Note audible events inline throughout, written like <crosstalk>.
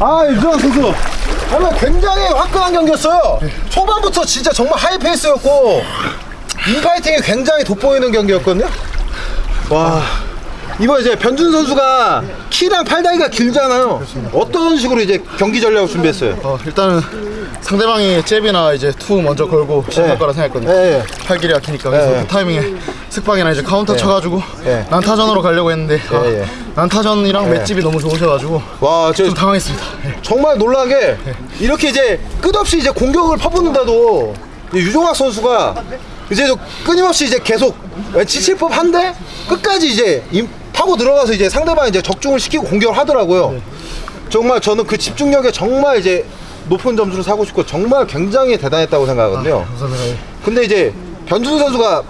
아 유정환 선수. 정말 굉장히 화끈한 경기였어요. 초반부터 진짜 정말 high pace였고 인파이팅이 굉장히 돋보이는 경기였거든요. 와 이번 이제 변준 선수가 키랑 팔다리가 길잖아요 어떤 식으로 이제 경기 전략을 준비했어요? 어, 일단은 상대방이 잽이나 이제 투 먼저 걸고 시작할 네. 거라 생각했거든요. 예, 예. 팔길이 약하니까 그래서 예, 예. 그 타이밍에 슥박이나 이제 카운터 쳐가지고 예. 난타전으로 가려고 했는데 아. 난타전이랑 맷집이 너무 좋으셔가지고 와, 저좀 당황했습니다. 예. 정말 놀란 게 이렇게 이제 끝없이 이제 공격을 퍼붓는데도 이 유종학 선수가 이제 저 끊임없이 이제 계속 지칠 법 한데 끝까지 이제 임- 파고 들어가서 이제 상대방 이제 적중을 시키고 공격을 하더라고요. 정말 저는 그 집중력에 정말 이제 높은 점수를 사고 싶고 정말 굉장히 대단했다고 생각하거든요. 예. 근데 이제 변준 선수가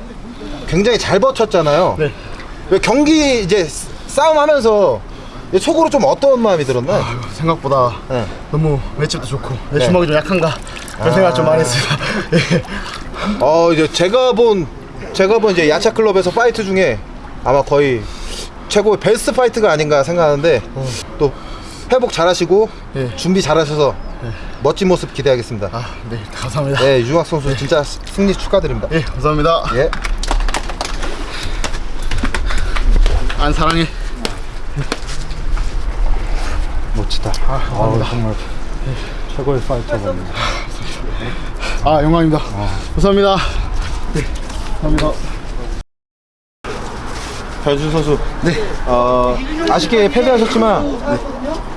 굉장히 잘 버텼잖아요. 네. 왜 경기 이제 싸움하면서 속으로 좀 어떤 마음이 들었나요? 생각보다 네. 너무 맷집도 좋고 내 네. 주먹이 좀 약한가 그런 생각 좀 많이 했습니다. <laughs> 예. 어 이제 제가 본 제가 본 이제 야차 클럽에서 fight 중에 아마 거의 최고의 best fight가 아닌가 생각하는데 또 회복 잘하시고 예. 준비 잘하셔서 멋진 모습 기대하겠습니다. 아, 네, 감사합니다. 네 유중학 선수 진짜 승리 축하드립니다. 예, 감사합니다. 예. 안 사랑해. 멋지다. 아, 정말 최고의 파이터가. 아, 영광입니다. 감사합니다. 네, 감사합니다. 변준 선수. 네. 어, 아쉽게 패배하셨지만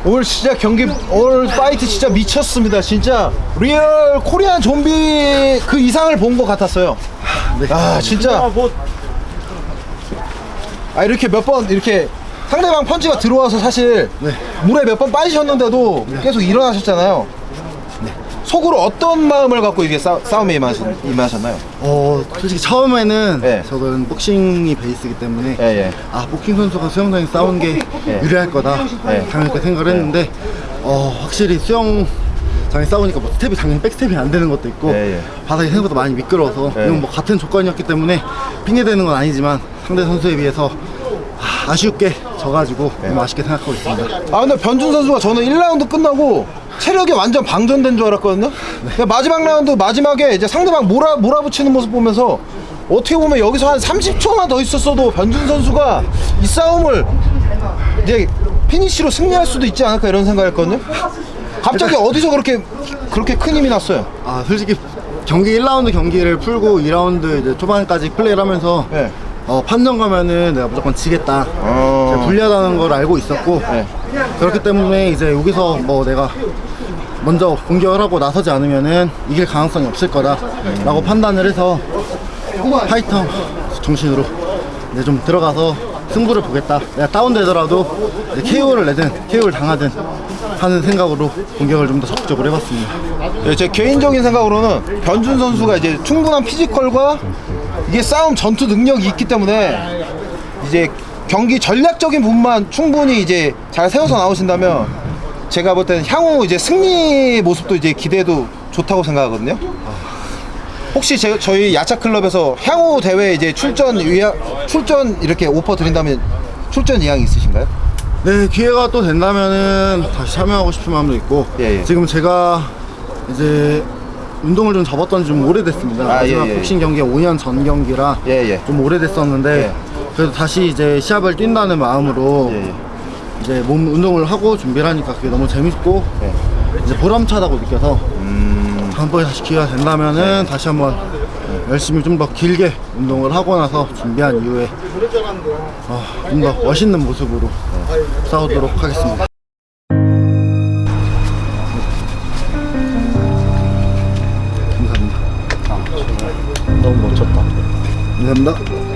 오늘 진짜 경기 오늘 fight 진짜 미쳤습니다. 진짜 real Korean 좀비 그 이상을 본 것 같았어요. 아 진짜. 아 이렇게 몇 번 이렇게 상대방 펀치가 들어와서 사실 물에 몇 번 빠지셨는데도 계속 일어나셨잖아요. 속으로 어떤 마음을 갖고 이게 싸, 싸움에 임하셨, 임하셨나요? 어, 솔직히 처음에는 예. 저는 복싱이 베이스이기 때문에 예, 예. 아, 복싱 선수가 수영장에 싸우는 게 예. 유리할 거다. 예. 당연히 생각을 했는데 어, 확실히 수영장에 싸우니까 뭐 스텝이 당연히 백스텝이 안 되는 것도 있고 예, 예. 바닥이 생각보다 많이 미끄러워서 예. 이건 뭐 같은 조건이었기 때문에 핑계대는 건 아니지만 상대 선수에 비해서 아, 아쉽게 져가지고 예. 너무 아쉽게 생각하고 있습니다. 아 근데 변준 선수가 저는 1라운드 끝나고 체력이 완전 방전된 줄 알았거든요. 근데 마지막 라운드 마지막에 이제 상대방 몰아 몰아붙이는 모습 보면서 어떻게 보면 여기서 한 30초만 더 있었어도 변준 선수가 이 싸움을 이제 피니시로 승리할 수도 있지 않을까 이런 생각했거든요. 갑자기 어디서 그렇게 그렇게 큰 힘이 났어요? 아 솔직히 경기 1라운드 경기를 풀고 2라운드 이제 초반까지 플레이를 하면서 네. 어, 판정 가면은 내가 무조건 지겠다 어. 제가 불리하다는 걸 알고 있었고 네. 그렇기 때문에 이제 여기서 뭐 내가 먼저 공격을 하고 나서지 않으면은 이길 가능성이 없을 거다 라고 판단을 해서 파이터 정신으로 이제 좀 들어가서 승부를 보겠다. 내가 다운되더라도 이제 KO를 내든 KO를 당하든 하는 생각으로 공격을 좀 더 적극적으로 해봤습니다. 예, 제 개인적인 생각으로는 변준 선수가 이제 충분한 피지컬과 이게 싸움 전투 능력이 있기 때문에 이제 경기 전략적인 부분만 충분히 이제 잘 세워서 나오신다면 제가 볼 때는 향후 이제 승리 모습도 이제 기대도 좋다고 생각하거든요. 혹시 제, 저희 야차 클럽에서 향후 대회 이제 출전 의향, 출전 이렇게 오퍼 드린다면 출전 의향이 있으신가요? 네 기회가 또 된다면은 다시 참여하고 싶은 마음도 있고 예, 예. 지금 제가 이제 운동을 좀 접었던 지 좀 오래됐습니다 아, 마지막 예, 예. 복싱 경기가 5년 전 경기라 예, 예. 좀 오래됐었는데 예. 그래도 다시 이제 시합을 뛴다는 마음으로 예, 예. 이제 몸 운동을 하고 준비를 하니까 그게 너무 재밌고 예. 이제 보람차다고 느껴서 음. 다음번에 다시 기회가 된다면은 다시 한번 열심히 좀 더 길게 운동을 하고 나서 준비한 이후에 어, 좀더 멋있는 모습으로 싸우도록 하겠습니다. 감사합니다. 너무 멋졌다. 감사합니다.